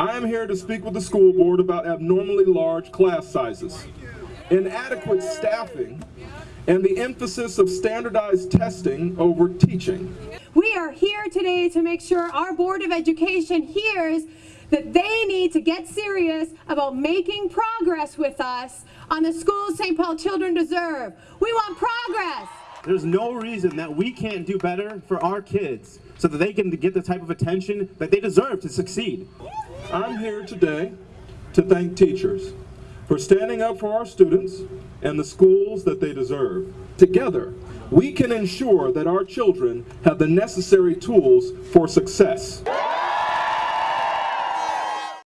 I am here to speak with the school board about abnormally large class sizes, inadequate staffing, and the emphasis of standardized testing over teaching. We are here today to make sure our Board of Education hears that they need to get serious about making progress with us on the schools St. Paul children deserve. We want progress. There's no reason that we can't do better for our kids so that they can get the type of attention that they deserve to succeed. I'm here today to thank teachers for standing up for our students and the schools that they deserve. Together, we can ensure that our children have the necessary tools for success.